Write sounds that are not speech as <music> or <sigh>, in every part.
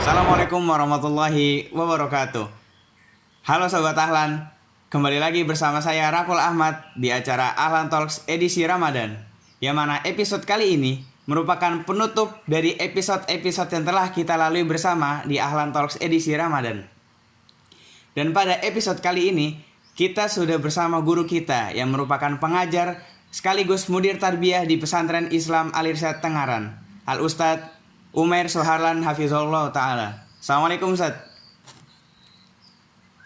Assalamualaikum warahmatullahi wabarakatuh. Halo Sobat Ahlan, kembali lagi bersama saya Rakul Ahmad di acara Ahlan Talks edisi Ramadan. Yang mana episode kali ini merupakan penutup dari episode-episode yang telah kita lalui bersama di Ahlan Talks edisi Ramadan. Dan pada episode kali ini, kita sudah bersama guru kita yang merupakan pengajar sekaligus mudir tarbiyah di pesantren Islam Alirsat Tengaran, Al Ustadz Umair Soharlan Hafizullah Ta'ala. Assalamualaikum Ustaz.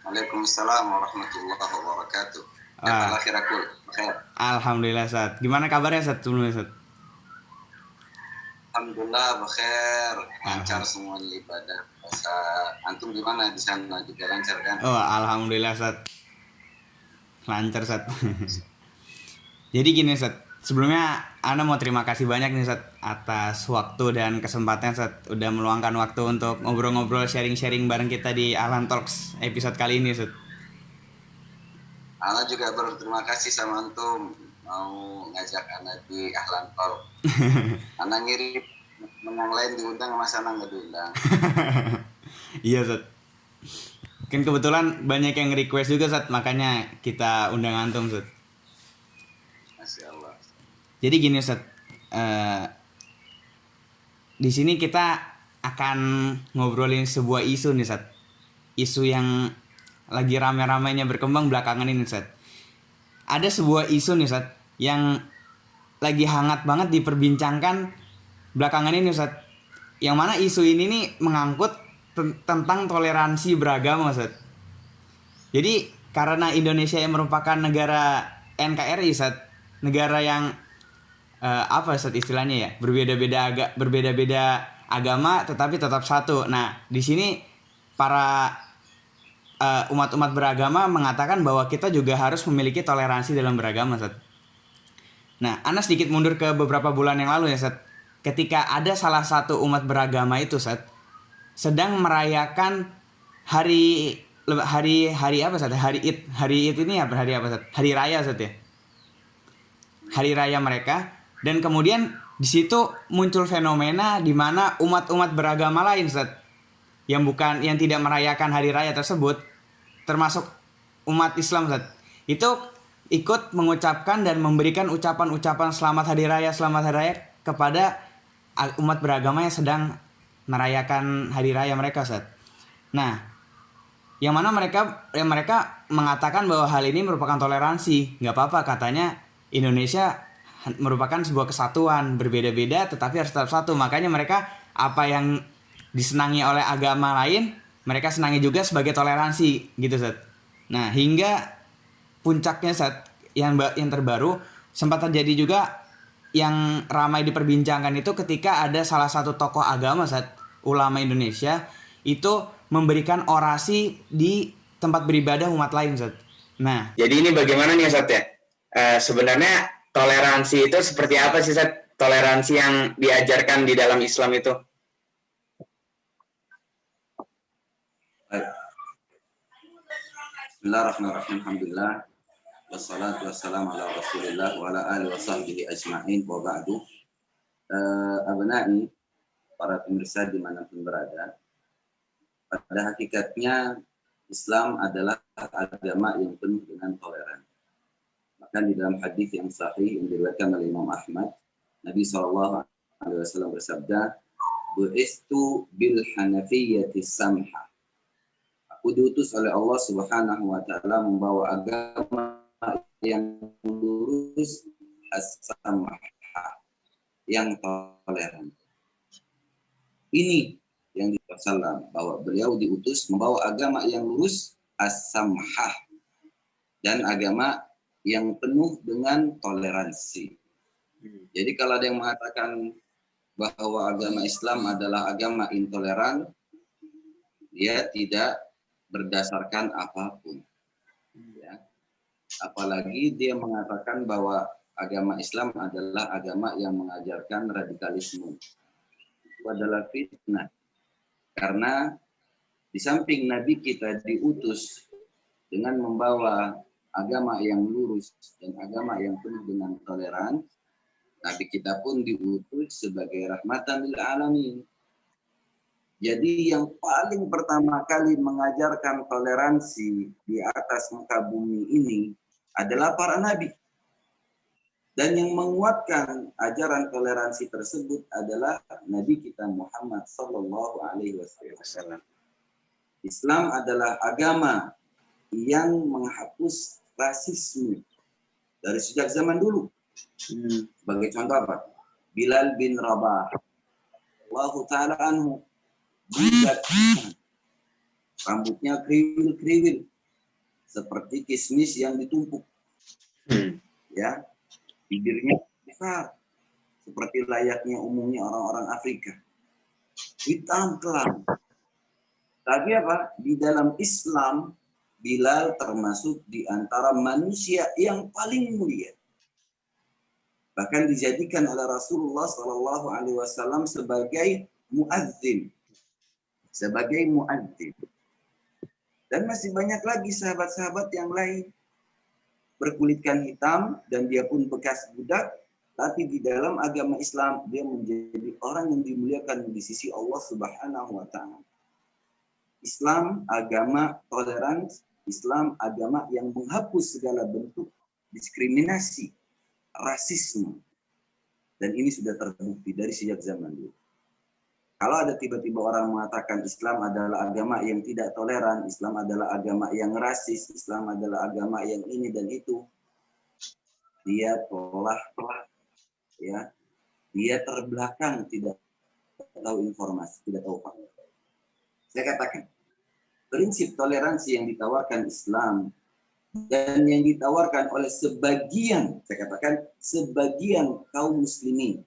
Waalaikumsalam warahmatullahi wabarakatuh. Ah. Alhamdulillah Ustaz. Gimana kabarnya Ustaz? Sebelumnya Ustaz? Alhamdulillah bakhair. Lancar semua ibadah. Puasa. Antum gimana di sana juga lancar kan? Oh, alhamdulillah Ustaz. Lancar Ustaz. <laughs> Jadi gini Ustaz, sebelumnya Ana mau terima kasih banyak nih Ustaz atas waktu dan kesempatan Ustaz udah meluangkan waktu untuk ngobrol-ngobrol sharing-sharing bareng kita di Ahlan Talks episode kali ini Ustaz. Ana juga berterima kasih sama antum mau ngajak Ana di Ahlan Talk. <laughs> Ana ngirim yang lain diundang mas Ana nggak diundang. <laughs> iya Ustaz. Mungkin kebetulan banyak yang request juga Ustaz, makanya kita undang antum Ustaz. Jadi gini Ustaz, eh, di sini kita akan ngobrolin sebuah isu nih Ustaz. Isu yang lagi rame-ramenya berkembang belakangan ini Ustaz. Ada sebuah isu nih Ustaz yang lagi hangat banget diperbincangkan belakangan ini Ustaz. Yang mana isu ini nih mengangkut ten- tentang toleransi beragama Ustaz. Jadi karena Indonesia yang merupakan negara NKRI Ustaz, negara yang eh, apa Ustaz istilahnya ya berbeda-beda agak berbeda-beda agama tetapi tetap satu. Nah di sini para eh, umat-umat beragama mengatakan bahwa kita juga harus memiliki toleransi dalam beragama Ustaz. Nah, Ana sedikit mundur ke beberapa bulan yang lalu ya, Ustaz. Ketika ada salah satu umat beragama itu, Ustaz, sedang merayakan hari hari hari apa Ustaz? Hari Id. Hari Id ini apa hari apa Ustaz? Hari raya Ustaz ya. Hari raya mereka dan kemudian di situ muncul fenomena di mana umat-umat beragama lain Ustaz yang bukan yang tidak merayakan hari raya tersebut termasuk umat Islam Ustaz itu ikut mengucapkan dan memberikan ucapan-ucapan selamat hari raya selamat hari raya kepada umat beragama yang sedang merayakan hari raya mereka Ustaz. Nah, yang mana mereka yang mereka mengatakan bahwa hal ini merupakan toleransi, nggak apa-apa katanya Indonesia merupakan sebuah kesatuan berbeda-beda tetapi harus tetap satu makanya mereka apa yang disenangi oleh agama lain mereka senangi juga sebagai toleransi gitu Seth. Nah hingga puncaknya Seth yang yang terbaru sempat terjadi juga yang ramai diperbincangkan itu ketika ada salah satu tokoh agama Seth, ulama Indonesia itu memberikan orasi di tempat beribadah umat lain Seth. Nah Jadi ini bagaimana nih Ustaz ya? Eh, sebenarnya toleransi itu seperti apa sih Ustaz? Toleransi yang diajarkan di dalam Islam itu? Bismillahirrahmanirrahim. Alhamdulillah. Wassalatu wassalamu ala rasulillah wa ala alihi wa sahbihi ajma'in wa ba'du. Eh, abnai, para pemirsa di mana pun berada, pada hakikatnya Islam adalah agama yang penuh dengan toleran. Bahkan di dalam hadis yang sahih yang diriwayatkan oleh Imam Ahmad, Nabi SAW bersabda, "Bu'istu bil hanafiyyati samha." Aku diutus oleh Allah Subhanahu wa taala membawa agama yang lurus as-samha, yang toleran. Ini yang dipersalam bahwa beliau diutus membawa agama yang lurus as-samhah dan agama yang penuh dengan toleransi. Jadi kalau ada yang mengatakan bahwa agama Islam adalah agama intoleran, dia tidak berdasarkan apa pun. Ya. Apalagi dia mengatakan bahwa agama Islam adalah agama yang mengajarkan radikalisme. Itu adalah fitnah. Karena di samping Nabi kita diutus dengan membawa agama yang lurus dan agama yang penuh dengan toleran, Nabi kita pun diutus sebagai rahmatan lil alamin. Jadi yang paling pertama kali mengajarkan toleransi di atas muka bumi ini adalah para nabi. Dan yang menguatkan ajaran toleransi tersebut adalah Nabi kita Muhammad Sallallahu Alaihi Wasallam. Islam adalah agama yang menghapus rasisme dari sejak zaman dulu. Hmm. Sebagai contoh apa? Bilal bin Rabah. Allah Ta'ala anhu. Rambutnya kriwil-kriwil. Seperti kismis yang ditumpuk. Hmm. Ya, bibirnya besar seperti layaknya umumnya orang-orang Afrika hitam kelam tapi apa di dalam Islam Bilal termasuk di antara manusia yang paling mulia. Bahkan dijadikan oleh Rasulullah Shallallahu Alaihi Wasallam sebagai muadzin sebagai muadzin dan masih banyak lagi sahabat-sahabat yang lain. Berkulitkan hitam dan dia pun bekas budak, tapi di dalam agama Islam dia menjadi orang yang dimuliakan di sisi Allah Subhanahu wa taala. Islam agama toleransi, Islam agama yang menghapus segala bentuk diskriminasi, rasisme. Dan ini sudah terbukti dari sejak zaman dulu. Kalau ada tiba-tiba orang mengatakan Islam adalah agama yang tidak toleran, Islam adalah agama yang rasis, Islam adalah agama yang ini dan itu, dia telah telah ya dia terbelakang tidak tahu informasi, tidak tahu fakta. Saya katakan prinsip toleransi yang ditawarkan Islam dan yang ditawarkan oleh sebagian, saya katakan sebagian kaum muslimin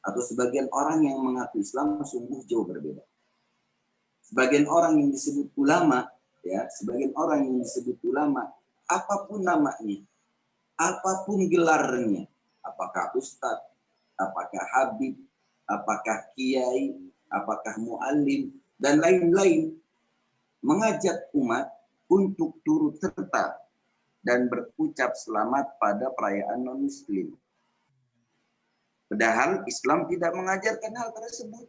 atau sebagian orang yang mengaku Islam sungguh jauh berbeda. Sebagian orang yang disebut ulama, ya, sebagian orang yang disebut ulama, apa pun namanya, apa pun gelarnya, apakah ustadz, apakah habib, apakah kiai, apakah muallim, dan lain-lain, mengajak umat untuk turut serta dan berucap selamat pada perayaan non-muslim. Padahal Islam tidak mengajarkan hal tersebut.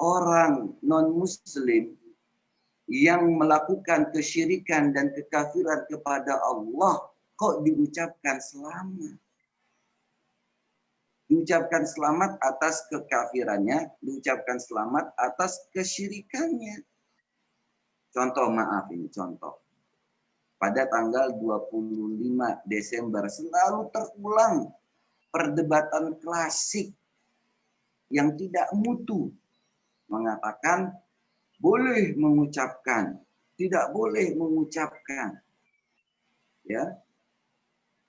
Orang non-muslim yang melakukan kesyirikan dan kekafiran kepada Allah kok diucapkan selamat. Diucapkan selamat atas kekafirannya, diucapkan selamat atas kesyirikannya. Contoh maaf ini, contoh. Pada tanggal 25 Desember selalu terulang perdebatan klasik yang tidak mutu mengatakan boleh mengucapkan, tidak boleh mengucapkan. Ya.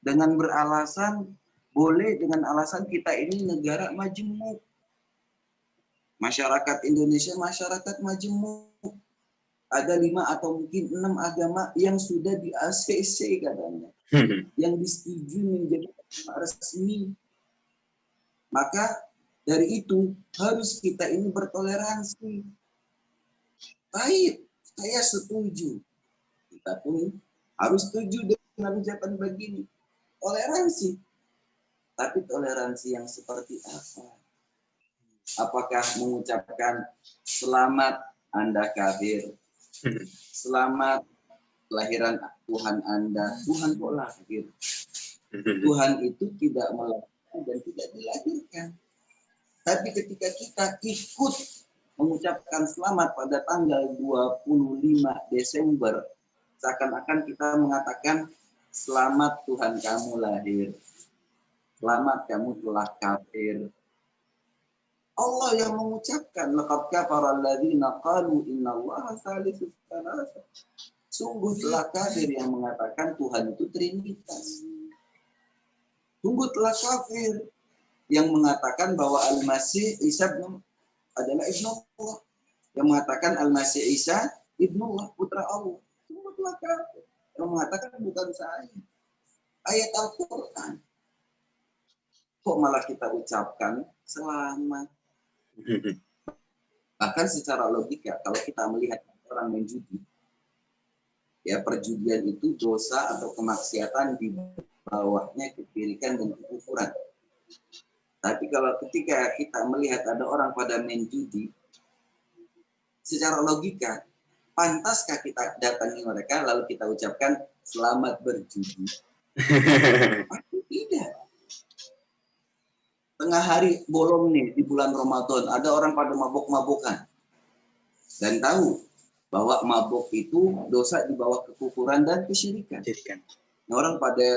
Dengan beralasan boleh dengan alasan kita ini negara majemuk. Masyarakat Indonesia masyarakat majemuk. Ada lima atau mungkin enam agama yang sudah di ACC katanya. yang disetujui menjadi resmi. Maka dari itu harus kita ini bertoleransi. Baik, saya setuju. Kita pun harus setuju dengan ucapan begini. Toleransi. Tapi toleransi yang seperti apa? Apakah mengucapkan selamat Anda kafir? Selamat kelahiran Tuhan Anda. Tuhan kok lahir? Tuhan itu tidak melakukan dan tidak dilahirkan. Tapi ketika kita ikut mengucapkan selamat pada tanggal 25 Desember, seakan-akan kita mengatakan selamat Tuhan kamu lahir. Selamat kamu telah kafir. Allah yang mengucapkan laqad kafara alladziina qalu innallaha salisus salasa. Sungguh telah kafir yang mengatakan Tuhan itu trinitas. Sungguh telah kafir yang mengatakan bahwa Al-Masih Isa adalah Ibnu Allah. Yang mengatakan Al-Masih Isa Ibnu Allah, putra Allah. Sungguh telah kafir. Yang mengatakan bukan saya. Ayat Al-Quran. Kok malah kita ucapkan selamat. <laughs> Bahkan secara logika, kalau kita melihat orang main judi, ya perjudian itu dosa atau kemaksiatan di bawahnya kepirikan dan kekufuran. Tapi kalau ketika kita melihat ada orang pada main judi, secara logika, pantaskah kita datangi mereka lalu kita ucapkan selamat berjudi? <laughs> Pasti tidak. Tengah hari bolong nih di bulan Ramadan, ada orang pada mabuk-mabukan. Dan tahu bahwa mabuk itu dosa di bawah kekufuran dan kesyirikan. Nah, orang pada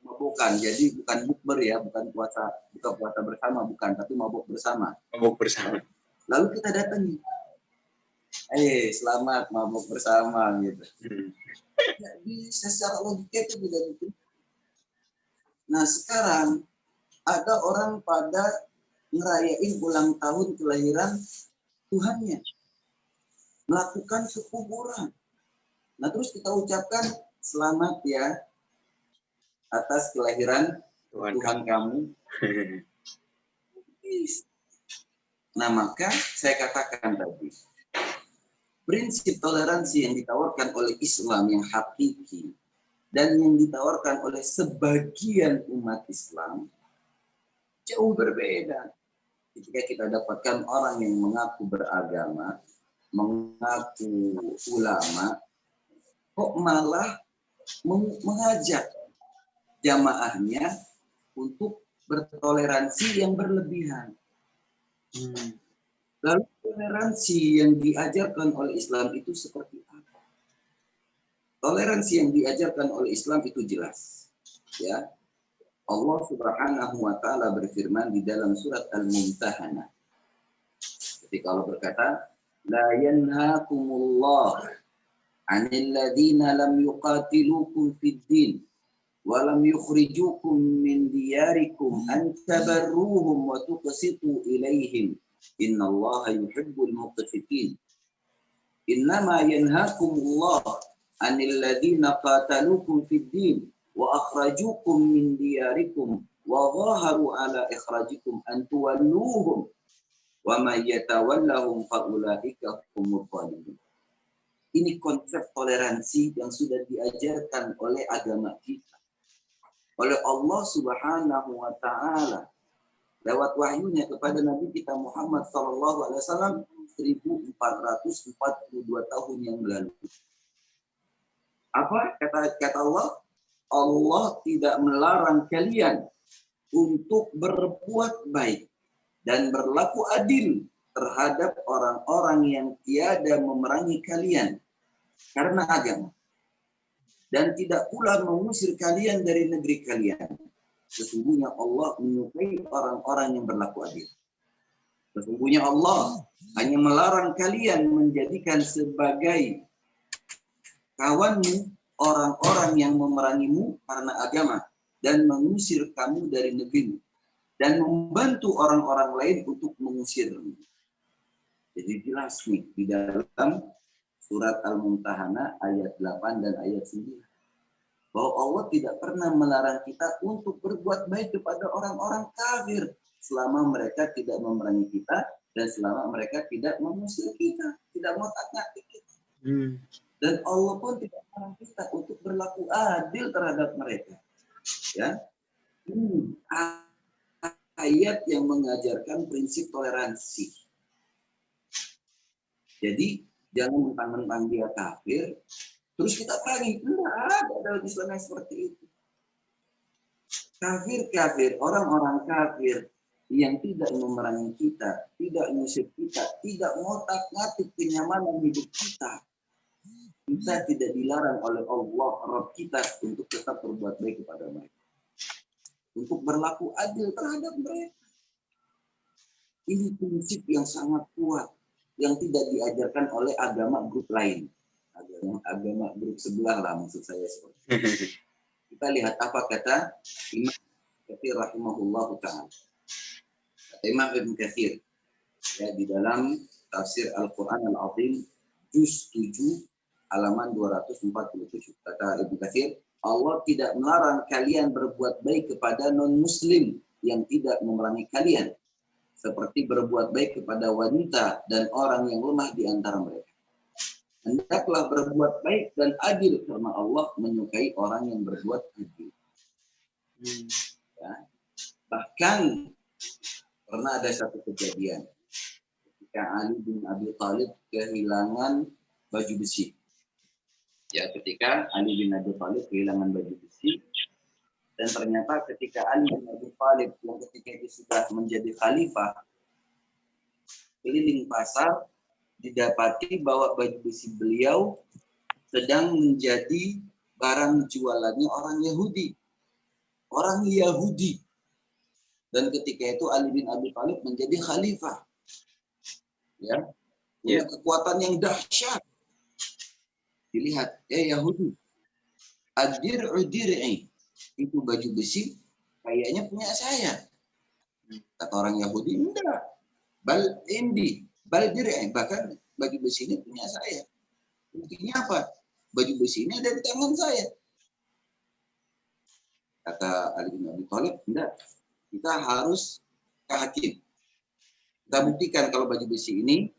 mabukan, jadi bukan bukber ya, bukan puasa, bukan puasa bersama, bukan, tapi mabuk bersama. Mabuk bersama. Lalu kita datangi, eh selamat mabuk bersama gitu. Hmm. Nggak bisa secara logika itu tidak mungkin. Nah sekarang ada orang pada ngerayain ulang tahun kelahiran Tuhannya, melakukan kekuburan. Nah terus kita ucapkan selamat ya atas kelahiran Tuhan Tuhan kamu. <laughs> Nah maka saya katakan tadi, prinsip toleransi yang ditawarkan oleh Islam yang hakiki dan yang ditawarkan oleh sebagian umat Islam jauh berbeda. Ketika kita dapatkan orang yang mengaku beragama, mengaku ulama, kok malah meng- mengajak jamaahnya untuk bertoleransi yang berlebihan. Hmm. Lalu toleransi yang diajarkan oleh Islam itu seperti apa? Toleransi yang diajarkan oleh Islam itu jelas. Ya. Allah Subhanahu wa taala berfirman di dalam surat Al-Mumtahanah. Ketika Allah berkata, "La yanhaakumullah 'anil ladzina lam yuqatilukum fid din wa lam yukhrijukum min diyarikum an tabarruhum wa tuqsitu ilaihim." Inna Allah yuhibbul muqsitin. Innama yanhakumullah anil ladina qatalukum fid din wa akhrajukum min diyarikum wa zaharu ala ikhrajikum an tuwalluhum wa man yatawallahum fa ulaika humul zalimun. Ini konsep toleransi yang sudah diajarkan oleh agama kita. Oleh Allah Subhanahu wa taala lewat wahyunya kepada Nabi kita Muhammad Sallallahu Alaihi Wasallam 1442 tahun yang lalu. Apa kata kata Allah? Allah tidak melarang kalian untuk berbuat baik dan berlaku adil terhadap orang-orang yang tiada memerangi kalian karena agama dan tidak pula mengusir kalian dari negeri kalian sesungguhnya Allah menyukai orang-orang yang berlaku adil. Sesungguhnya Allah hanya melarang kalian menjadikan sebagai kawanmu orang-orang yang memerangimu karena agama dan mengusir kamu dari negerimu dan membantu orang-orang lain untuk mengusirmu. Jadi jelas nih di dalam surat Al-Mumtahanah ayat 8 dan ayat 9 bahwa Allah tidak pernah melarang kita untuk berbuat baik kepada orang-orang kafir selama mereka tidak memerangi kita dan selama mereka tidak mengusir kita, tidak ngotak-ngatik kita. Hmm. Dan Allah pun tidak melarang kita untuk berlaku adil terhadap mereka. Ya, ini ayat yang mengajarkan prinsip toleransi. Jadi jangan mentang-mentang dia kafir, Terus kita perangi. Enggak ada dalam Islam yang seperti itu. Kafir-kafir, orang-orang kafir yang tidak memerangi kita, tidak mengusir kita, tidak ngotak ngatik kenyamanan hidup kita. Kita tidak dilarang oleh Allah, Rabb kita untuk tetap berbuat baik kepada mereka. Untuk berlaku adil terhadap mereka. Ini prinsip yang sangat kuat yang tidak diajarkan oleh agama grup lain agama agama grup sebelah lah maksud saya seperti itu. <laughs> Kita lihat apa kata Imam Katsir rahimahullah taala. Kata Imam Ibn Katsir ya di dalam tafsir Al-Qur'an Al-Azim juz 7 halaman 247. Kata Ibn Katsir, Allah tidak melarang kalian berbuat baik kepada non muslim yang tidak memerangi kalian seperti berbuat baik kepada wanita dan orang yang lemah di antara mereka hendaklah berbuat baik dan adil karena Allah menyukai orang yang berbuat adil. Hmm. Ya. Bahkan pernah ada satu kejadian ketika Ali bin Abi Thalib kehilangan baju besi. Ya, ketika Ali bin Abi Thalib kehilangan baju besi dan ternyata ketika Ali bin Abi Thalib yang ketika itu sudah menjadi khalifah keliling pasar didapati bahwa baju besi beliau sedang menjadi barang jualannya orang Yahudi. Orang Yahudi. Dan ketika itu Ali bin Abi Thalib menjadi khalifah. Ya. Punya yeah. kekuatan yang dahsyat. Dilihat, ya Yahudi. Adir udir'i. Itu baju besi kayaknya punya saya. Kata orang Yahudi, enggak. Bal indi. Bal dir'i. Bahkan baju besi ini punya saya. Buktinya apa? Baju besi ini ada di tangan saya. Kata Ali bin Abi Thalib, enggak. Kita harus ke hakim. Kita buktikan kalau baju besi ini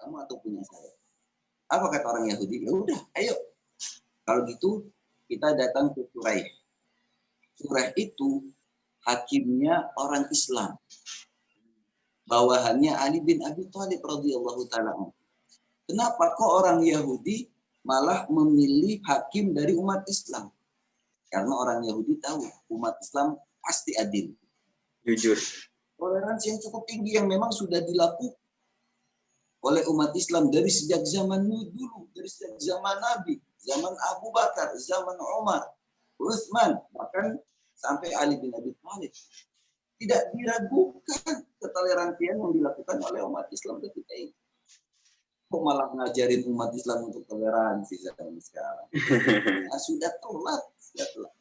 kamu atau punya saya. Apa kata orang Yahudi? Ya udah, ayo. Kalau gitu kita datang ke Surah. Surah itu hakimnya orang Islam. Bawahannya Ali bin Abi Thalib radhiyallahu taala. Kenapa kok orang Yahudi malah memilih hakim dari umat Islam. Karena orang Yahudi tahu umat Islam pasti adil. Jujur. Toleransi yang cukup tinggi yang memang sudah dilakukan oleh umat Islam dari sejak zaman dulu, dari sejak zaman Nabi, zaman Abu Bakar, zaman Umar, Utsman, bahkan sampai Ali bin Abi Thalib. Tidak diragukan ketoleransian yang dilakukan oleh umat Islam ketika itu kok malah ngajarin umat Islam untuk toleransi zaman sekarang. Nah, <laughs> sudah telat, sudah telat.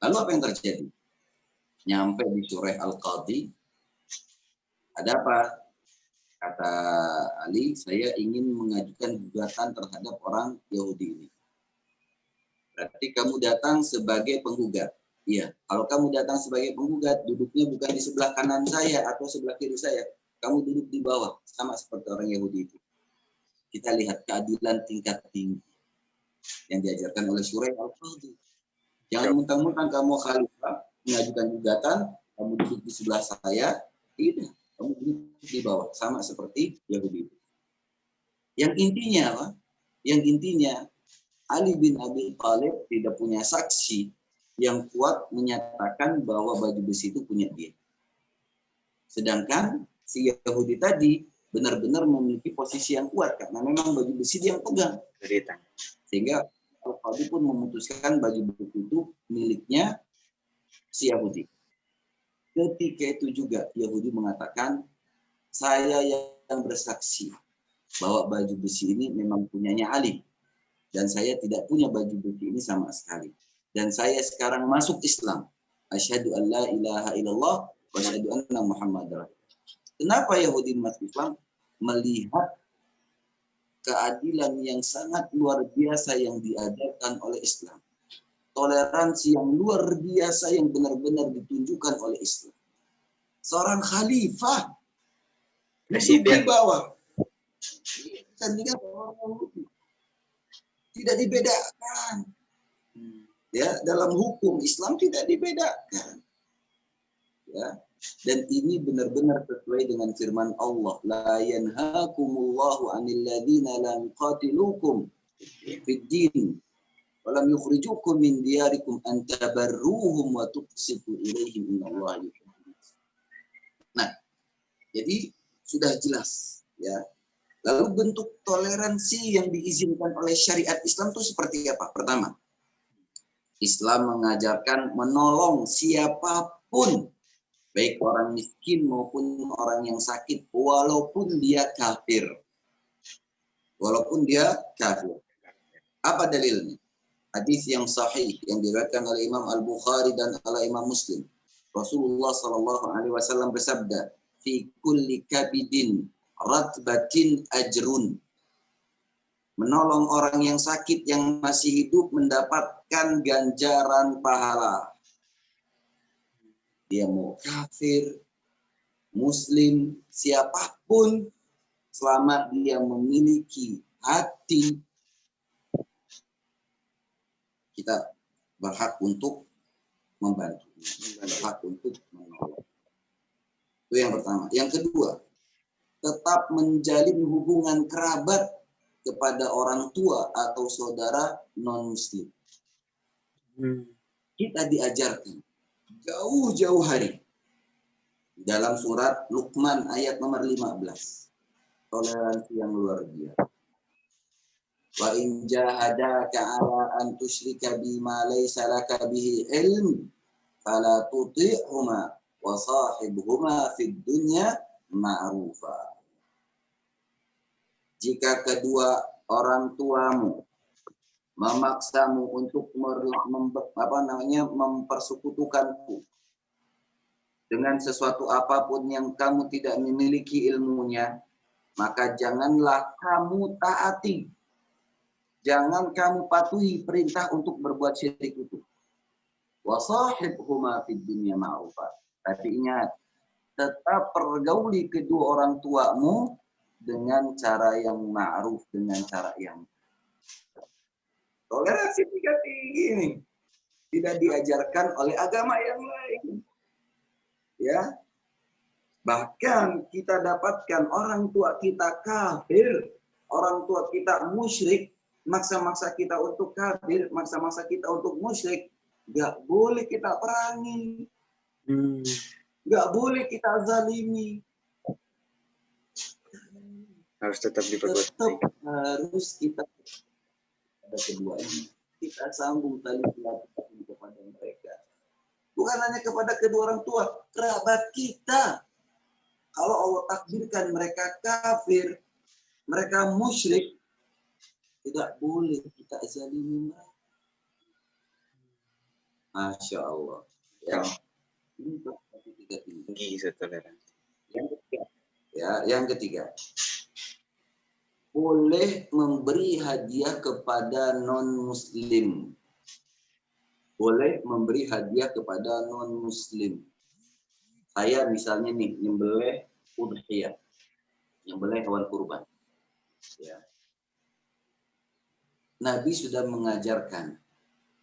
Lalu apa yang terjadi? Nyampe di surah Al-Qadhi, ada apa? Kata Ali, saya ingin mengajukan gugatan terhadap orang Yahudi ini. Berarti kamu datang sebagai penggugat. Iya, kalau kamu datang sebagai penggugat, duduknya bukan di sebelah kanan saya atau sebelah kiri saya. Kamu duduk di bawah, sama seperti orang Yahudi itu kita lihat keadilan tingkat tinggi yang diajarkan oleh Surah Al-Qadhi. Jangan mentang-mentang kamu khalifah mengajukan gugatan, kamu duduk di sebelah saya, tidak, duduk di bawah, sama seperti Yahudi. Yang intinya apa? Yang intinya Ali bin Abi Thalib tidak punya saksi yang kuat menyatakan bahwa baju besi itu punya dia. Sedangkan si Yahudi tadi benar-benar memiliki posisi yang kuat karena memang baju besi dia yang pegang. Sehingga Al-Qadi pun memutuskan baju besi itu miliknya si Yahudi. Ketika itu juga Yahudi mengatakan, saya yang bersaksi bahwa baju besi ini memang punyanya Ali. Dan saya tidak punya baju besi ini sama sekali. Dan saya sekarang masuk Islam. Asyhadu an la ilaha illallah wa asyhadu anna Muhammad Kenapa Yahudi masuk Islam? Melihat keadilan yang sangat luar biasa yang diajarkan oleh Islam. Toleransi yang luar biasa yang benar-benar ditunjukkan oleh Islam. Seorang khalifah Presiden. di bawah. Tidak dibedakan. Ya, dalam hukum Islam tidak dibedakan. Ya, dan ini benar-benar sesuai dengan firman Allah la yanhaakumullahu 'anil ladzina lam qatilukum fid din wa lam yukhrijukum min diyarikum an tabarruhum wa tuqsitu ilaihim innallaha Nah, jadi sudah jelas ya. Lalu bentuk toleransi yang diizinkan oleh syariat Islam itu seperti apa? Pertama, Islam mengajarkan menolong siapa pun baik orang miskin maupun orang yang sakit walaupun dia kafir walaupun dia kafir apa dalilnya hadis yang sahih yang diriwayatkan oleh Imam Al Bukhari dan oleh Imam Muslim. Rasulullah Shallallahu Alaihi Wasallam bersabda fi kulli kabidin ratbatin ajrun. Menolong orang yang sakit yang masih hidup mendapatkan ganjaran pahala. Dia mau kafir, muslim, siapa pun, selama dia memiliki hati, kita berhak untuk membantu, berhak untuk menolong. Itu yang pertama. Yang kedua, tetap menjalin hubungan kerabat kepada orang tua atau saudara non-muslim. Hmm. Kita diajarkan jauh-jauh hari dalam surat Luqman ayat nomor 15. Toleransi yang luar biasa. Wa in jahadaka ala an tusyrika bima laysa laka bihi ilm fala tuti'huma wa sahibhuma fid dunya ma'rufa. Jika kedua orang tuamu memaksamu untuk apa namanya mempersekutukanku dengan sesuatu apa pun yang kamu tidak memiliki ilmunya, maka janganlah kamu taati. Jangan kamu patuhi perintah untuk berbuat syirik itu. Wasahibhuma fid dunya ma'rufa. Tapi ingat, tetap pergauli kedua orang tuamu dengan cara yang ma'ruf, dengan cara yang toleransi tiga tinggi ini tidak diajarkan oleh agama yang lain. Ya, bahkan kita dapatkan orang tua kita kafir, orang tua kita musyrik, maksa-maksa kita untuk kafir, maksa-maksa kita untuk musyrik, nggak boleh kita perangi, Hmm. nggak boleh kita zalimi, Harus tetap diperbuat tetap harus kita ada keduanya. Kita sambung tali silaturahmi kepada mereka. Bukan hanya kepada kedua orang tua, kerabat kita. Kalau Allah takdirkan mereka kafir, mereka musyrik, tidak boleh kita zalimi mereka. Masya Allah. Ya. Ini tiga tinggi. Tinggi Ustaz, toleransi. Yang ketiga, ya, yang ketiga, boleh memberi hadiah kepada non Muslim. Boleh memberi hadiah kepada non Muslim. Saya misalnya nih nyembelih udhiyah, nyembelih hewan kurban. Ya. Nabi sudah mengajarkan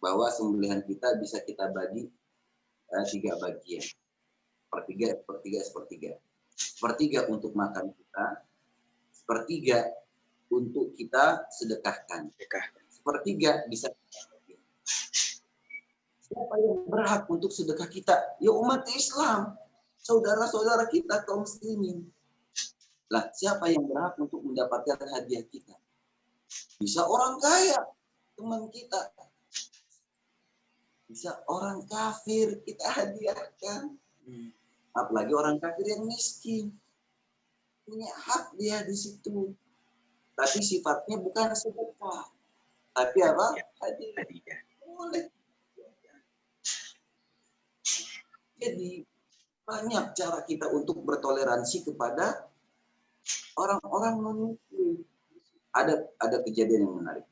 bahwa sembelihan kita bisa kita bagi eh, tiga bagian, sepertiga, sepertiga, sepertiga sepertiga untuk makan kita, sepertiga untuk kita sedekahkan, Sedekah. sepertiga bisa. Siapa yang berhak untuk sedekah kita? Ya umat Islam, saudara-saudara kita kaum muslimin. Lah, siapa yang berhak untuk mendapatkan hadiah kita? Bisa orang kaya, teman kita. Bisa orang kafir kita hadiahkan. Hmm. apalagi orang kafir yang miskin. Punya hak dia di situ. Tapi sifatnya bukan sedekah. Tapi apa? Hadiah. Hadiah. boleh. Jadi banyak cara kita untuk bertoleransi kepada orang-orang non muslim ada ada kejadian yang menarik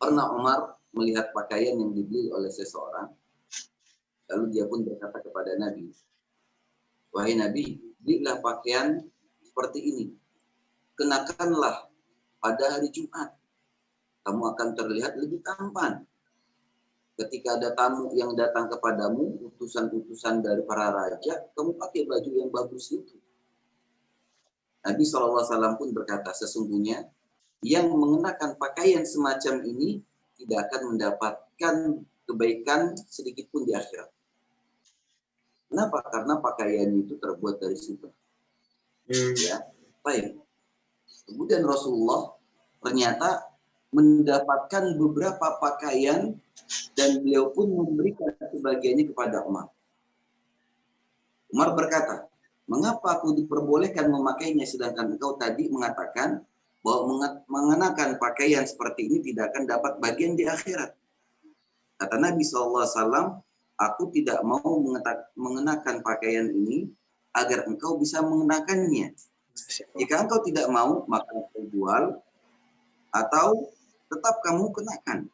pernah Umar melihat pakaian yang dibeli oleh seseorang lalu dia pun berkata kepada Nabi Wahai Nabi, belilah pakaian seperti ini. Kenakanlah pada hari Jumat. Kamu akan terlihat lebih tampan. Ketika ada tamu yang datang kepadamu, utusan-utusan dari para raja, kamu pakai baju yang bagus itu. Nabi SAW pun berkata, sesungguhnya yang mengenakan pakaian semacam ini tidak akan mendapatkan kebaikan sedikit pun di akhirat. Kenapa? Karena pakaian itu terbuat dari sutra. Hmm. Ya, baik. Kemudian Rasulullah ternyata mendapatkan beberapa pakaian dan beliau pun memberikan sebagiannya kepada Umar. Umar berkata, mengapa aku diperbolehkan memakainya sedangkan engkau tadi mengatakan bahwa mengenakan pakaian seperti ini tidak akan dapat bagian di akhirat. Kata Nabi SAW, aku tidak mau mengenakan pakaian ini agar engkau bisa mengenakannya. Jika engkau tidak mau, maka engkau jual atau tetap kamu kenakan.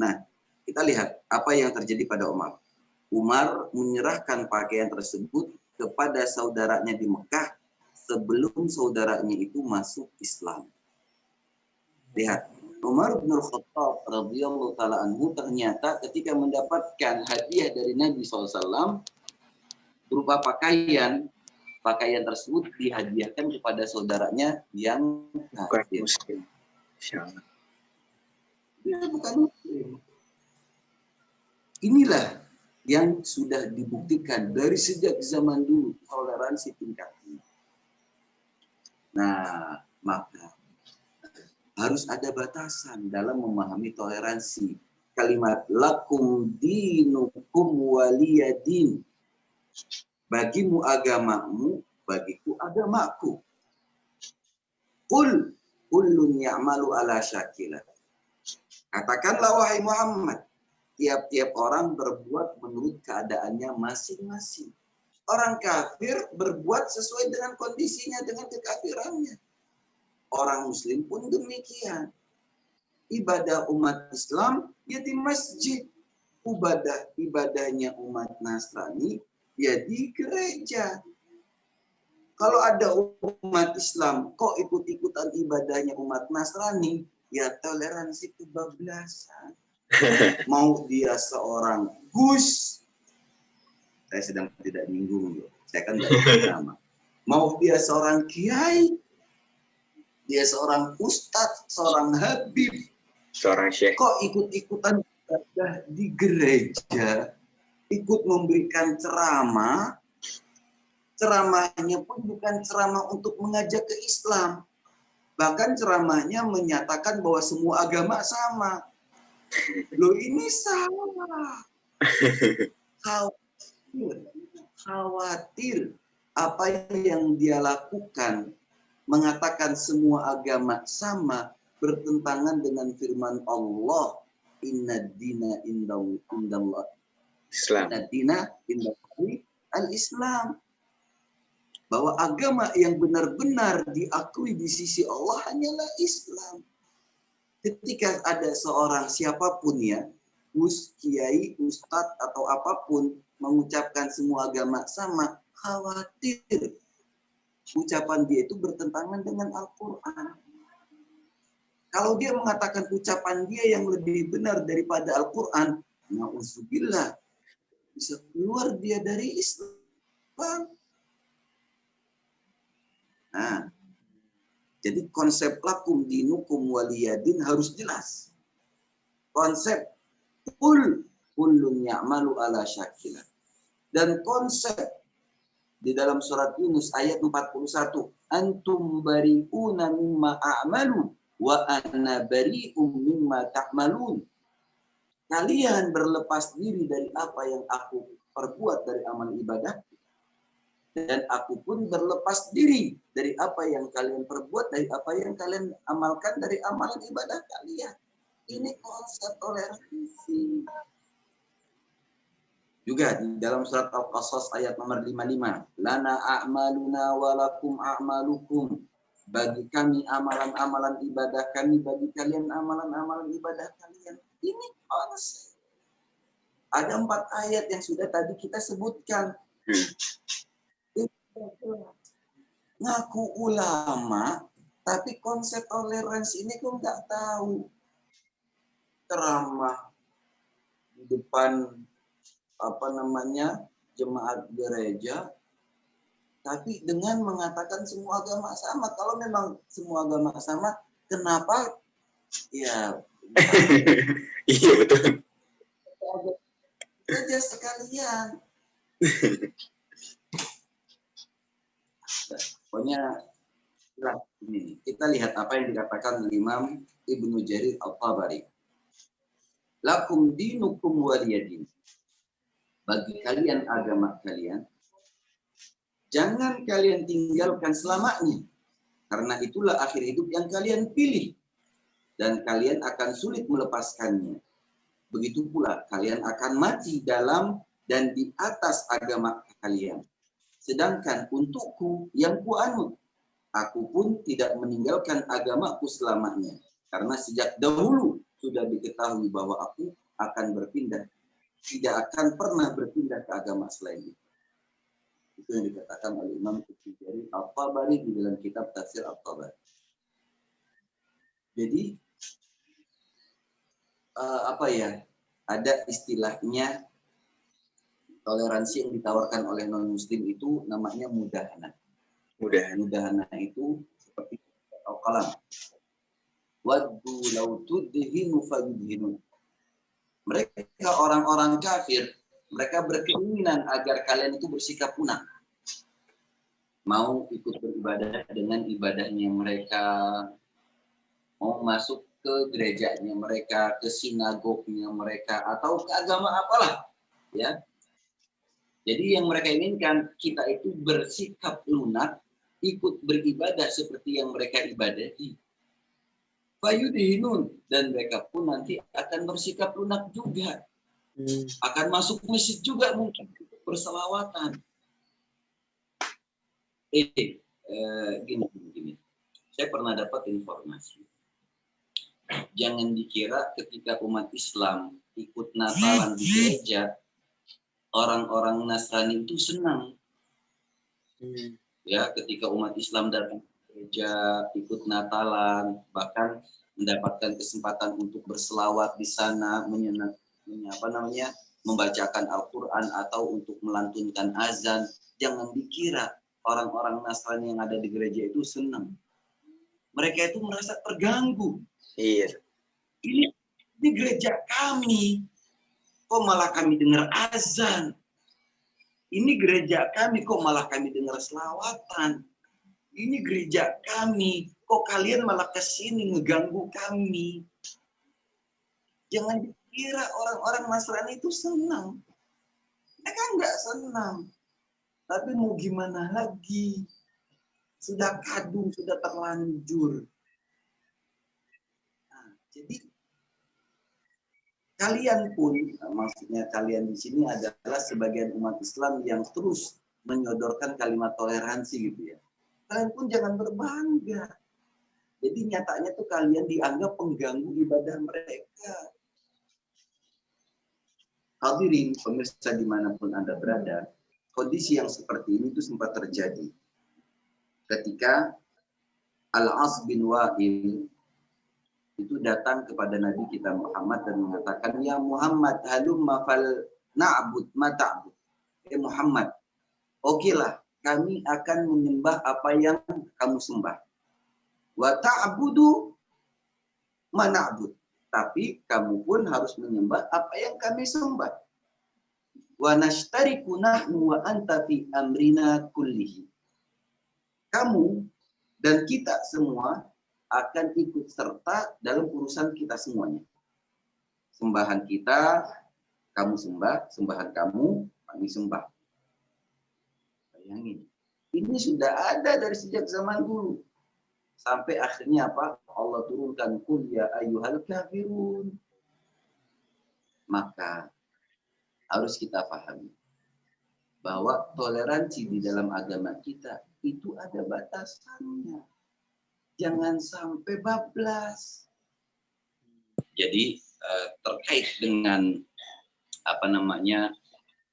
Nah, kita lihat apa yang terjadi pada Umar. Umar menyerahkan pakaian tersebut kepada saudaranya di Mekah sebelum saudaranya itu masuk Islam. Lihat, Umar bin Khattab radhiyallahu taala anhu ternyata ketika mendapatkan hadiah dari Nabi SAW berupa pakaian, pakaian tersebut dihadiahkan kepada saudaranya yang kafir. Dia bukan muslim. Inilah yang sudah dibuktikan dari sejak zaman dulu toleransi tingkat tinggi. Nah, maka harus ada batasan dalam memahami toleransi. Kalimat lakum dinukum waliyadin. Bagimu agamamu, bagiku agamaku. Qul kullun ya'malu ala syakilah. Katakanlah wahai Muhammad, tiap-tiap orang berbuat menurut keadaannya masing-masing. Orang kafir berbuat sesuai dengan kondisinya, dengan kekafirannya. Orang muslim pun demikian. Ibadah umat Islam ya di masjid. Ibadah ibadahnya umat Nasrani ya di gereja. Kalau ada umat Islam kok ikut-ikutan ibadahnya umat Nasrani, ya toleransi kebablasan. <laughs> Mau dia seorang Gus, saya sedang tidak nyinggung loh. Saya kan <laughs> tidak nama. Mau dia seorang kiai, dia seorang ustadz, seorang habib, Seorang syekh. kok ikut-ikutan di gereja, ikut memberikan ceramah, ceramahnya pun bukan ceramah untuk mengajak ke Islam. Bahkan ceramahnya menyatakan bahwa semua agama sama. Loh ini salah. Khawatir, khawatir apa yang dia lakukan mengatakan semua agama sama bertentangan dengan firman Allah inna dina indallah Islam. inna dina indallahi al-Islam bahwa agama yang benar-benar diakui di sisi Allah hanyalah Islam. Ketika ada seorang siapa pun ya, Gus, Kiai, Ustadz atau apa pun mengucapkan semua agama sama, khawatir ucapan dia itu bertentangan dengan Al-Quran. Kalau dia mengatakan ucapan dia yang lebih benar daripada Al-Quran, na'udzubillah, bisa keluar dia dari Islam. Nah, jadi konsep lakum dinukum waliyadin harus jelas. Konsep kul kullun ya'malu ala syakilah. Dan konsep di dalam surat Yunus ayat 41, antum bari'una mimma a'malu wa ana bari'um mimma ta'malun. Kalian berlepas diri dari apa yang aku perbuat dari amal ibadah dan aku pun berlepas diri dari apa yang kalian perbuat dari apa yang kalian amalkan dari amalan ibadah kalian. Ini konsep toleransi. Juga di dalam surat Al-Qasas ayat nomor 55. Lana a'maluna walakum a'malukum. Bagi kami amalan-amalan ibadah kami, bagi kalian amalan-amalan ibadah kalian. Ini konsep. Ada empat ayat yang sudah tadi kita sebutkan. Ngaku ulama, tapi konsep toleransi ini kok nggak tahu. Ceramah di depan apa namanya jemaat gereja tapi dengan mengatakan semua agama sama kalau memang semua agama sama kenapa ya <laughs> Iya betul. saja sekalian <laughs> pokoknya ini. Kita lihat apa yang dikatakan Imam Ibnu Jarir Al-Tabari. Lakum dinukum waliyadin bagi kalian agama kalian jangan kalian tinggalkan selamanya karena itulah akhir hidup yang kalian pilih dan kalian akan sulit melepaskannya. Begitu pula kalian akan mati dalam dan di atas agama kalian sedangkan untukku yang kuanut aku pun tidak meninggalkan agamaku selamanya karena sejak dahulu sudah diketahui bahwa aku akan berpindah tidak akan pernah berpindah ke agama selain itu. Itu yang dikatakan oleh Imam Ibnu Al-Tabari di dalam kitab Tafsir Al-Tabari. Jadi eh, apa ya? Ada istilahnya toleransi yang ditawarkan oleh non muslim itu namanya mudahana. Mudah. Mudahana itu seperti kalam. Waddu law tudhinu fayudhinun. Mereka orang-orang kafir, mereka berkeinginan agar kalian itu bersikap punah. Mau ikut beribadah dengan ibadahnya mereka, mau masuk ke gerejanya mereka, ke sinagognya mereka, atau ke agama apalah, ya. Jadi yang mereka inginkan kita itu bersikap lunak, ikut beribadah seperti yang mereka ibadahi. Fayudihinun dan mereka pun nanti akan bersikap lunak juga, Hmm. akan masuk masjid juga mungkin berselawatan. Eh, eh, gini, gini, gini. Saya pernah dapat informasi. Jangan dikira ketika umat Islam ikut Natalan di gereja, orang-orang Nasrani itu senang. Hmm. Ya, ketika umat Islam datang ke gereja, ikut Natalan, bahkan mendapatkan kesempatan untuk berselawat di sana, menyenang, menye- apa namanya, membacakan Al-Quran atau untuk melantunkan azan. Jangan dikira orang-orang Nasrani yang ada di gereja itu senang. Mereka itu merasa terganggu. Iya. Ini, ini gereja kami. Kok malah kami dengar azan? Ini gereja kami, kok malah kami dengar selawatan? Ini gereja kami, kok kalian malah ke sini ngeganggu kami? Jangan dikira orang-orang Nasrani itu senang. Mereka nggak senang. Tapi mau gimana lagi? Sudah kadung, sudah terlanjur. Nah, jadi kalian pun, maksudnya kalian di sini adalah sebagian umat Islam yang terus menyodorkan kalimat toleransi gitu ya. Kalian pun jangan berbangga. Jadi nyatanya tuh kalian dianggap pengganggu ibadah mereka. Hadirin pemirsa di mana pun Anda berada, kondisi yang seperti ini tuh sempat terjadi ketika Al-As bin Wa'il itu datang kepada Nabi kita Muhammad dan mengatakan, Ya Muhammad, halumma fal na'bud ma ta'bud. Ya Muhammad, okelah kami akan menyembah apa yang kamu sembah. Wa ta'budu ma na'bud. Tapi kamu pun harus menyembah apa yang kami sembah. Wa nashtariku nahnu wa anta fi amrina kullihi. Kamu dan kita semua akan ikut serta dalam urusan kita semuanya. Sembahan kita, kamu sembah, sembahan kamu, kami sembah. Bayangin, ini sudah ada dari sejak zaman dulu. Sampai akhirnya apa? Allah turunkan kul ya ayyuhal kafirun. Maka harus kita pahami bahwa toleransi di dalam agama kita itu ada batasannya. Jangan sampai bablas. Jadi eh, terkait dengan apa namanya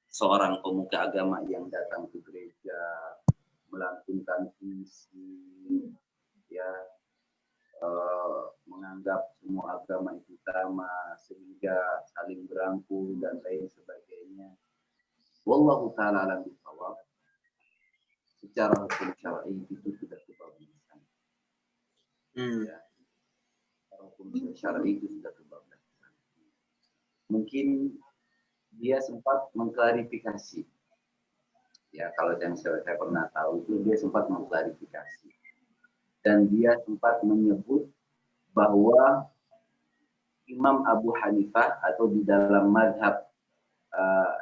seorang pemuka agama yang datang ke gereja melantunkan puisi ya eh, menganggap semua agama itu sama sehingga saling berangkul dan lain sebagainya. Wallahu taala alam. Secara hukum syar'i itu sudah. Hmm. Ya. Hukum syar'i itu sudah kebablasan. Mungkin dia sempat mengklarifikasi. Ya, kalau yang saya, saya pernah tahu itu dia sempat mengklarifikasi. Dan dia sempat menyebut bahwa Imam Abu Hanifah atau di dalam madhab uh,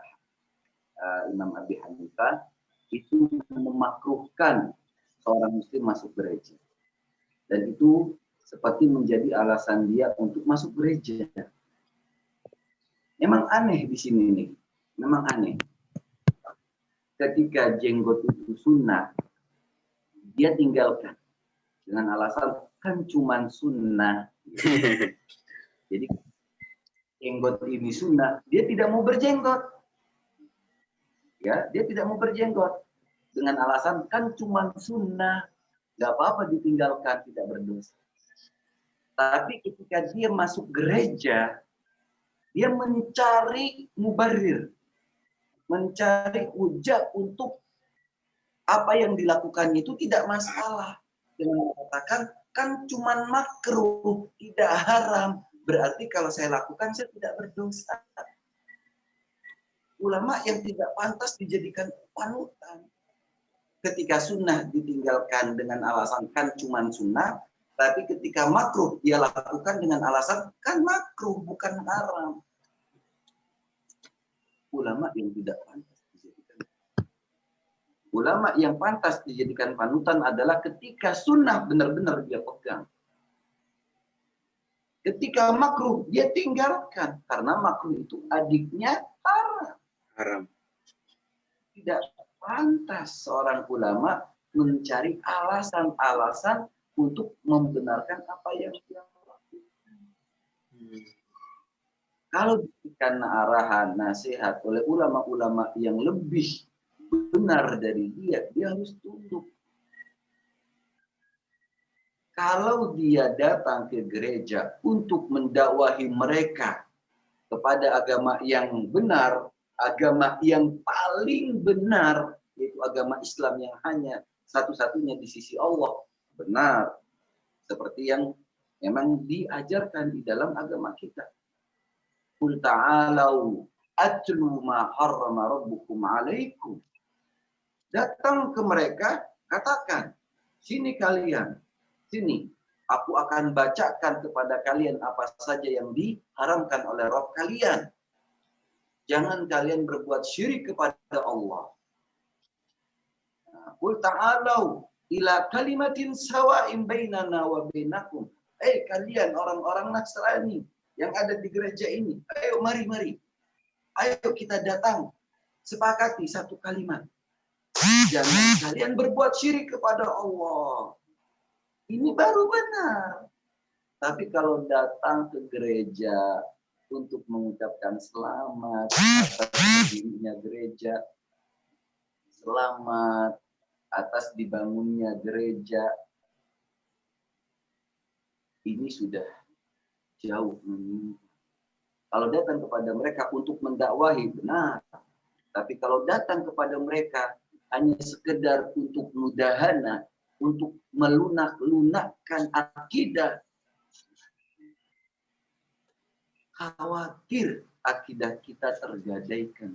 uh, Imam Abi Hanifah itu memakruhkan seorang muslim masuk gereja. Dan itu seperti menjadi alasan dia untuk masuk gereja. Memang aneh di sini nih. Memang aneh. Ketika jenggot itu sunnah, dia tinggalkan. Dengan alasan kan cuman sunnah. <laughs> Jadi jenggot ini sunnah, dia tidak mau berjenggot. Ya, dia tidak mau berjenggot dengan alasan kan cuman sunnah, nggak apa-apa ditinggalkan tidak berdosa. Tapi ketika dia masuk gereja, dia mencari mubarir, mencari hujah untuk apa yang dilakukan itu tidak masalah. Dengan mengatakan kan cuman makruh, tidak haram. Berarti kalau saya lakukan saya tidak berdosa. Ulama yang tidak pantas dijadikan panutan. Ketika sunnah ditinggalkan dengan alasan kan cuman sunnah, tapi ketika makruh dia lakukan dengan alasan kan makruh bukan haram. Ulama yang tidak pantas dijadikan. Ulama yang pantas dijadikan panutan adalah ketika sunnah benar-benar dia pegang. Ketika makruh dia tinggalkan karena makruh itu adiknya haram. Haram. Tidak pantas seorang ulama mencari alasan-alasan untuk membenarkan apa yang dia lakukan. Kalau diberikan arahan, nasihat oleh ulama-ulama yang lebih benar dari dia, dia harus tunduk. Kalau dia datang ke gereja untuk mendakwahi mereka kepada agama yang benar, agama yang paling benar, agama Islam yang hanya satu-satunya di sisi Allah, benar seperti yang memang diajarkan di dalam agama kita. Qul ta'alau atlu ma harrama rabbukum alaikum. Datang ke mereka, katakan, sini kalian, sini, aku akan bacakan kepada kalian apa saja yang diharamkan oleh Rabb kalian. Jangan kalian berbuat syirik kepada Allah. Qul ta'alau ila kalimatin sawa'in bainana wa bainakum. Eh kalian orang-orang Nasrani yang ada di gereja ini, ayo mari mari. Ayo kita datang sepakati satu kalimat. Jangan kalian berbuat syirik kepada Allah. Ini baru benar. Tapi kalau datang ke gereja untuk mengucapkan selamat atas dirinya gereja, selamat atas dibangunnya gereja ini sudah jauh Kalau datang kepada mereka untuk mendakwahi benar, tapi kalau datang kepada mereka hanya sekedar untuk mudahana, untuk melunak-lunakkan akidah, khawatir akidah kita tergadaikan.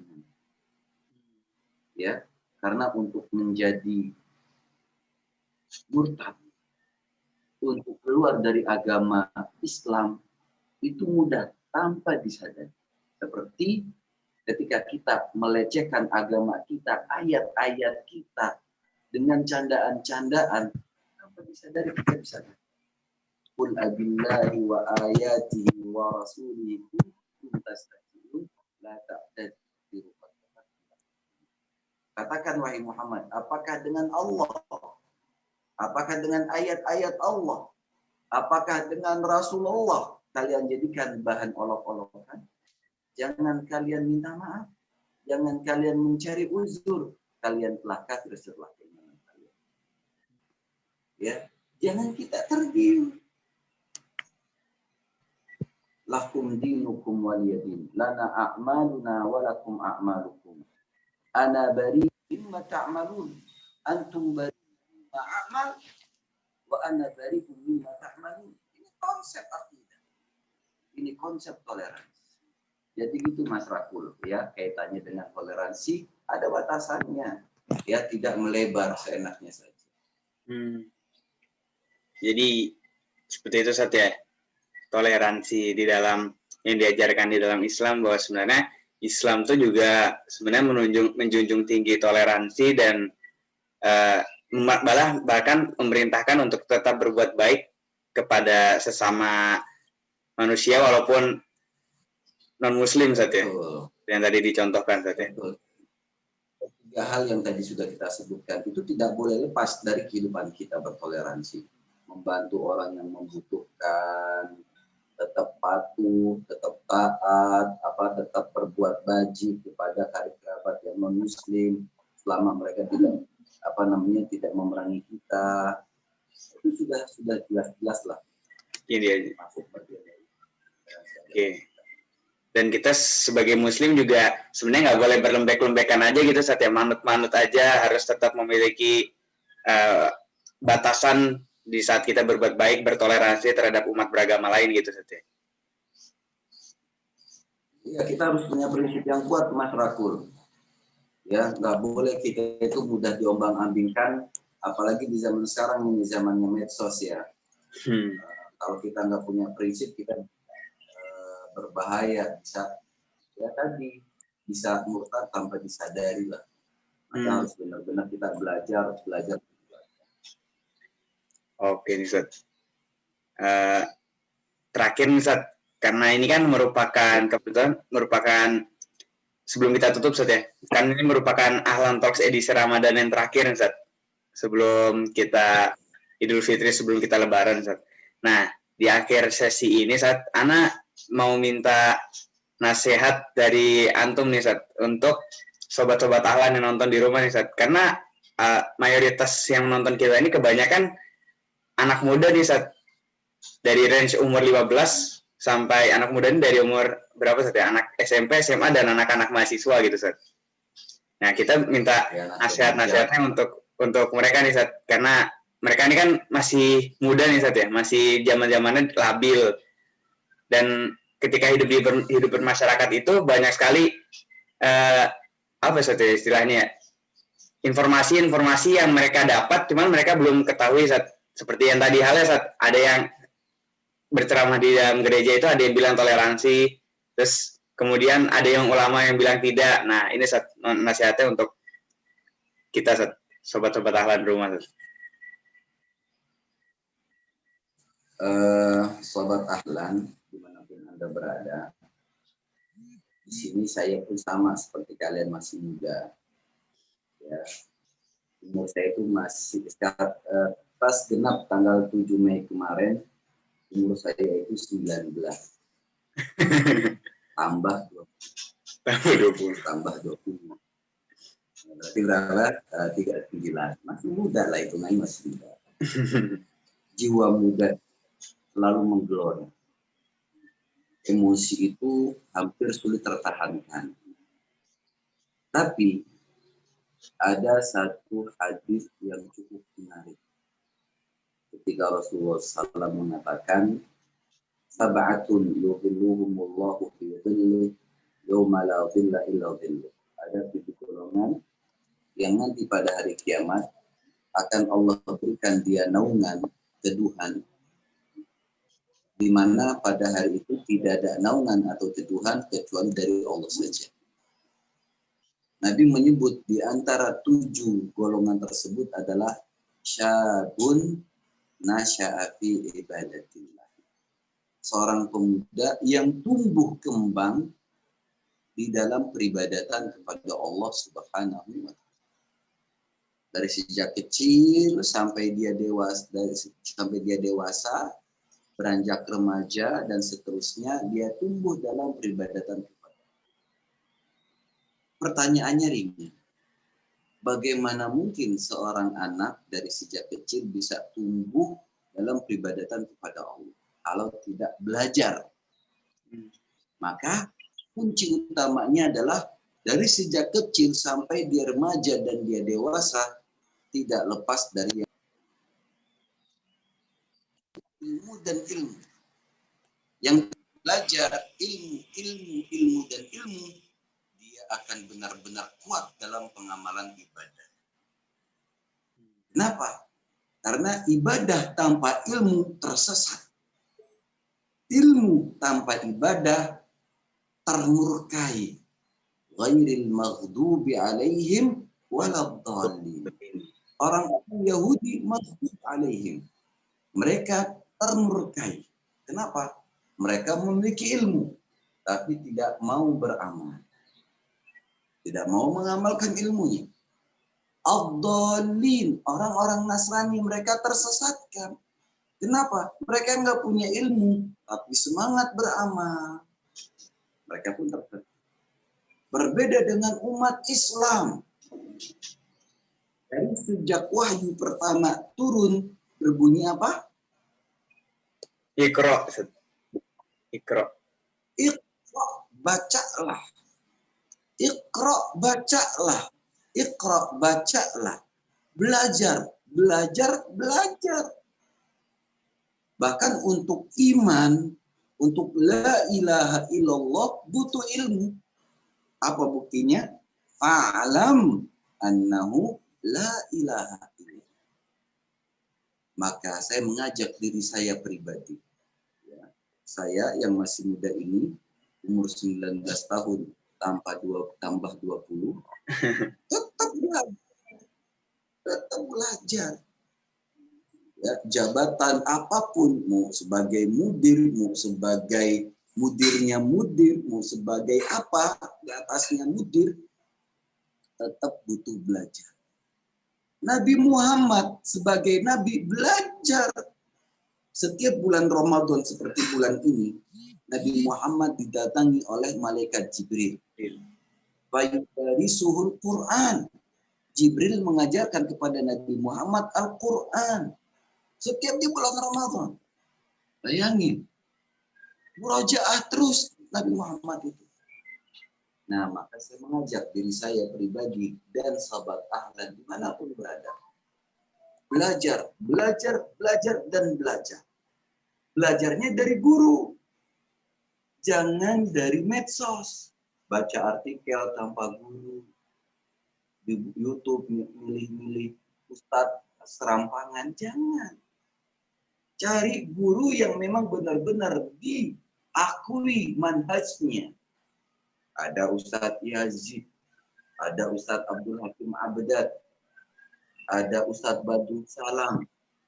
Ya, karena untuk menjadi murtad, untuk keluar dari agama Islam itu mudah tanpa disadari. Seperti ketika kita melecehkan agama kita, ayat-ayat kita dengan candaan-candaan, tanpa disadari kita bisa. Qul abillahi wa ayatihi wa rasulihi la Katakan wahai Muhammad, apakah dengan Allah? Apakah dengan ayat-ayat Allah? Apakah dengan Rasulullah kalian jadikan bahan olok-olokan? Jangan kalian minta maaf. Jangan kalian mencari uzur. Kalian telah kafir setelah keimanan kalian. Ya, jangan kita tergiur. Lakum dinukum waliyadin. Lana a'maluna walakum a'malukum ana bari mimma ta'malun. Antum bari mimma a'mal wa ana bari mimma ta'malun. Ini konsep akidah. Ini konsep toleransi. Jadi gitu Mas Rakul ya kaitannya dengan toleransi ada batasannya. Ya tidak melebar seenaknya saja. Hmm. jadi seperti itu saja toleransi di dalam yang diajarkan di dalam Islam bahwa sebenarnya Islam itu juga sebenarnya menunjuk, menjunjung tinggi toleransi dan uh, malah bahkan memerintahkan untuk tetap berbuat baik kepada sesama manusia walaupun non muslim saja yang tadi dicontohkan saja tiga hal yang tadi sudah kita sebutkan itu tidak boleh lepas dari kehidupan kita bertoleransi. Membantu orang yang membutuhkan tetap patuh, tetap taat, apa tetap berbuat baji kepada karib kerabat yang non muslim selama mereka tidak apa namanya tidak memerangi kita itu sudah sudah jelas-jelas lah. Ini. Masuk Oke. dan kita sebagai muslim juga sebenarnya nggak boleh berlembek-lembekan aja gitu saat ya manut-manut aja harus tetap memiliki uh, batasan di saat kita berbuat baik bertoleransi terhadap umat beragama lain gitu saat ya. Kita harus punya prinsip yang kuat Mas Rakul. Ya nggak boleh kita itu mudah diombang-ambingkan apalagi di zaman sekarang ini zamannya medsos ya. Hmm. Uh, kalau kita nggak punya prinsip kita berbahaya bisa ya tadi bisa murtad tanpa disadari lah maka hmm. harus benar-benar kita belajar harus belajar oke nih Ustaz uh, terakhir nih Ustaz karena ini kan merupakan kebetulan merupakan sebelum kita tutup Ustaz ya kan ini merupakan Ahlan Talks edisi Ramadan yang terakhir Ustaz sebelum kita Idul Fitri sebelum kita Lebaran Ustaz nah di akhir sesi ini saat anak mau minta nasihat dari antum nih Sat untuk sobat-sobat ahlan yang nonton di rumah nih Sat karena uh, mayoritas yang menonton kita ini kebanyakan anak muda nih Sat dari range umur 15 sampai anak muda ini dari umur berapa Sat ya? Anak SMP SMA dan anak-anak mahasiswa gitu Sat. Nah kita minta ya, nasihat-nasihatnya untuk untuk mereka nih Sat. Karena mereka ini kan masih muda nih Sat ya? Masih zaman zamannya labil. Dan ketika hidup di ber, hidup bermasyarakat itu banyak sekali uh, apa saja istilahnya informasi-informasi yang mereka dapat cuman mereka belum ketahui saat seperti yang tadi halnya saat ada yang berceramah di dalam gereja itu ada yang bilang toleransi terus kemudian ada yang ulama yang bilang tidak nah ini nasihatnya untuk kita sobat-sobat ahlan rumah. Uh, sobat ahlan anda berada. Di sini saya pun sama seperti kalian masih muda. Ya. Umur saya itu masih sekitar uh, pas genap tanggal 7 Mei kemarin, umur saya itu 19. <laughs> tambah 20. Tambah 20. Tambah 20. Berarti berapa? Uh, eh, 39. Masih muda lah itu, masih muda. <laughs> Jiwa muda selalu menggelora emosi itu hampir sulit tertahankan. Tapi ada satu hadis yang cukup menarik. Ketika Rasulullah SAW mengatakan, Sab'atun yudhilluhumullahu fi dhilli yawma la dhilla illa dhillu. Ada tujuh golongan yang nanti pada hari kiamat akan Allah berikan dia naungan, teduhan di mana pada hari itu tidak ada naungan atau teduhan kecuali dari Allah saja. Nabi menyebut di antara tujuh golongan tersebut adalah syabun nasya'afi ibadatillah. Seorang pemuda yang tumbuh kembang di dalam peribadatan kepada Allah Subhanahu wa taala. Dari sejak kecil sampai dia dewasa dari sampai dia dewasa beranjak remaja dan seterusnya dia tumbuh dalam peribadatan kepada Pertanyaannya ringan. Bagaimana mungkin seorang anak dari sejak kecil bisa tumbuh dalam peribadatan kepada Allah kalau tidak belajar? Maka kunci utamanya adalah dari sejak kecil sampai dia remaja dan dia dewasa tidak lepas dari ilmu dan ilmu. Yang belajar ilmu, ilmu, ilmu, dan ilmu, akan benar-benar kuat dalam pengamalan ibadah. Kenapa? Karena ibadah tanpa ilmu tersesat. Ilmu tanpa ibadah termurkai. Ghairil maghdubi alaihim waladhalin. Orang Yahudi maghdub alaihim. Mereka termurkai. Kenapa? Mereka memiliki ilmu, tapi tidak mau beramal. Tidak mau mengamalkan ilmunya. Abdolin, orang-orang Nasrani, mereka tersesatkan. Kenapa? Mereka nggak punya ilmu, tapi semangat beramal. Mereka pun tersesat. Berbeda dengan umat Islam. Dari sejak wahyu pertama turun, berbunyi apa? Ikro. Ikro. Ikro. bacalah. Iqra, bacalah. Iqra, bacalah. Belajar, belajar, belajar. Bahkan untuk iman, untuk la ilaha illallah butuh ilmu. Apa buktinya? Fa'alam annahu la ilaha illallah. Maka saya mengajak diri saya pribadi. Ya, saya yang masih muda ini, umur 19 tahun, tanpa dua, tambah 20, <laughs> tetap belajar. Tetap belajar. Ya, jabatan apa pun, mau sebagai mudir, mau sebagai mudirnya mudir, mau sebagai apa, di atasnya mudir, tetap butuh belajar. Nabi Muhammad sebagai nabi belajar setiap bulan Ramadan seperti bulan ini Nabi Muhammad didatangi oleh malaikat Jibril. Dari suhul Quran. Jibril mengajarkan kepada Nabi Muhammad Al-Quran. Setiap di bulan Ramadan. Bayangin. Murojaah terus Nabi Muhammad itu. Nah, maka saya mengajak diri saya pribadi dan sahabat ahlan di mana pun berada. Belajar, belajar, belajar, dan belajar. Belajarnya dari guru. Jangan dari medsos. Baca artikel tanpa guru. Di Youtube milih-milih ustadz serampangan. Jangan. Cari guru yang memang benar-benar diakui manhajnya ada Ustadz Yazid, ada Ustadz Abdul Hakim Abdad, ada Ustadz Badul Salam,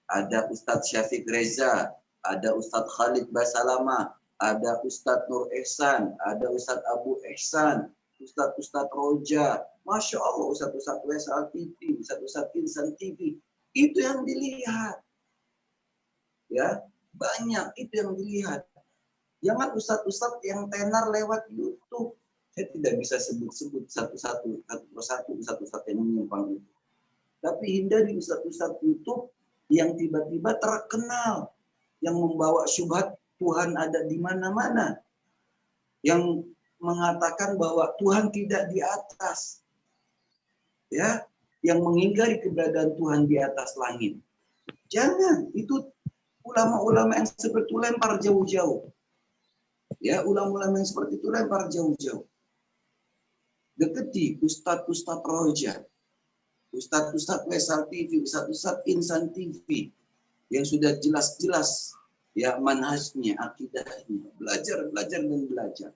ada Ustadz Syafiq Reza, ada Ustadz Khalid Basalama, ada Ustadz Nur Ehsan, ada Ustadz Abu Ehsan, Ustadz-Ustadz Roja, Masya Allah Ustadz-Ustadz Wesal TV, Ustadz-Ustadz Insan TV, itu yang dilihat. Ya, banyak itu yang dilihat. Jangan ustadz-ustadz yang tenar lewat YouTube saya tidak bisa sebut-sebut satu-satu, satu persatu, satu-satu yang menyimpang itu. Tapi hindari ustadz-ustadz YouTube yang tiba-tiba terkenal, yang membawa syubhat Tuhan ada di mana-mana, yang mengatakan bahwa Tuhan tidak di atas, ya, yang mengingkari keberadaan Tuhan di atas langit. Jangan, itu ulama-ulama yang seperti itu lempar jauh-jauh. Ya, ulama-ulama yang seperti itu lempar jauh-jauh deketi Ustadz-Ustadz Roja, Ustadz-Ustadz Wesal TV, Ustadz-Ustadz Insan TV, yang sudah jelas-jelas ya manhajnya, akidahnya, belajar, belajar dan belajar.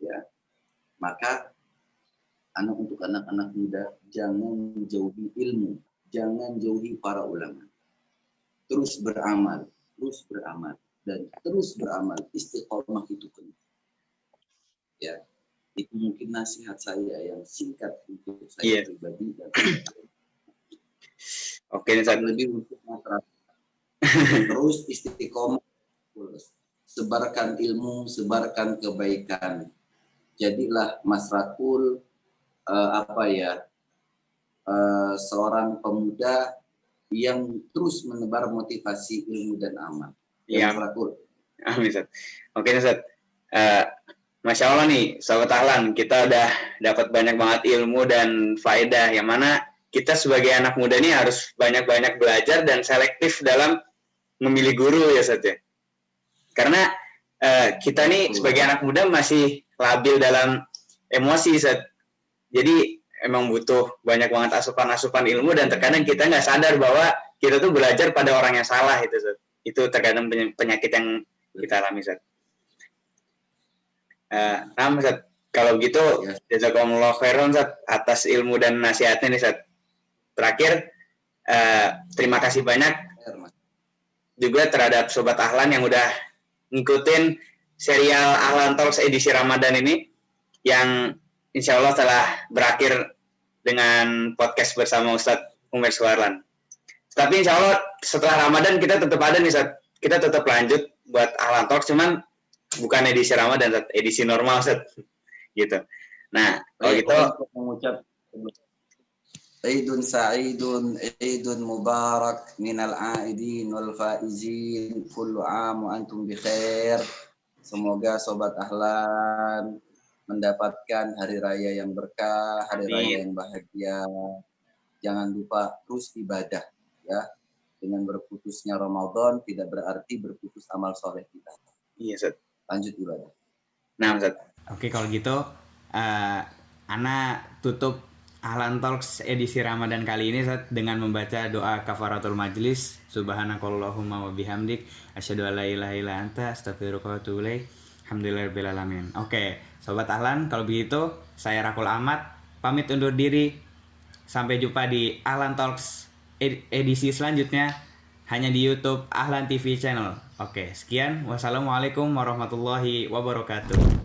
Ya, maka anak untuk anak-anak muda jangan jauhi ilmu, jangan jauhi para ulama. Terus beramal, terus beramal dan terus beramal. Istiqomah itu penting. Ya, itu mungkin nasihat saya yang singkat untuk saya yeah. pribadi dan <clears throat> oke okay, lebih untuk masyarakat <laughs> terus istiqomah sebarkan ilmu sebarkan kebaikan. Jadilah masrakul uh, apa ya uh, seorang pemuda yang terus menebar motivasi ilmu dan amal. Ya masrakul amin oke okay, Ustaz uh, Masya Allah nih, sahabat Ahlan, kita udah dapat banyak banget ilmu dan faedah. Yang mana kita sebagai anak muda ini harus banyak-banyak belajar dan selektif dalam memilih guru ya Sat ya. Karena uh, kita nih sebagai anak muda masih labil dalam emosi Sat. Jadi emang butuh banyak banget asupan-asupan ilmu dan terkadang kita nggak sadar bahwa kita tuh belajar pada orang yang salah itu Sat. Itu terkadang penyakit yang kita alami Sat. Uh, nah, Ustaz, kalau gitu ya. jazakumullah khairan Ustaz atas ilmu dan nasihatnya nih Ustaz. Terakhir uh, terima kasih banyak juga terhadap sobat Ahlan yang udah ngikutin serial Ahlan Talks edisi Ramadan ini yang insya Allah telah berakhir dengan podcast bersama Ustadz Umar Suarlan. Tapi insya Allah setelah Ramadan kita tetap ada nih. Kita tetap lanjut buat Ahlan Talks, cuman bukan edisi Ramadan, edisi normal set gitu. Nah, kalau gitu mengucap Aidun sa'idun, Aidun mubarak minal aidin wal faizin, kullu am wa antum bi khair. Semoga sobat Ahlan mendapatkan hari raya yang berkah, hari Amin. raya yang bahagia. Jangan lupa terus ibadah ya. Dengan berputusnya Ramadan tidak berarti berputus amal soleh kita. Iya, Ustaz. Lanjut ibadah. Nah, Ustaz. Oke kalau gitu eh Ana tutup Ahlan Talks edisi Ramadan kali ini Ustaz, dengan membaca doa kafaratul majlis subhanakallahumma wa bihamdik asyhadu an la ilaha illa anta astaghfiruka wa atubu ilaik alhamdulillahirabbil alamin. Oke, sobat Ahlan kalau begitu saya Rakul Ahmad pamit undur diri sampai jumpa di Ahlan Talks ed- edisi selanjutnya hanya di YouTube Ahlan TV channel. Oke, sekian. Wassalamualaikum warahmatullahi wabarakatuh.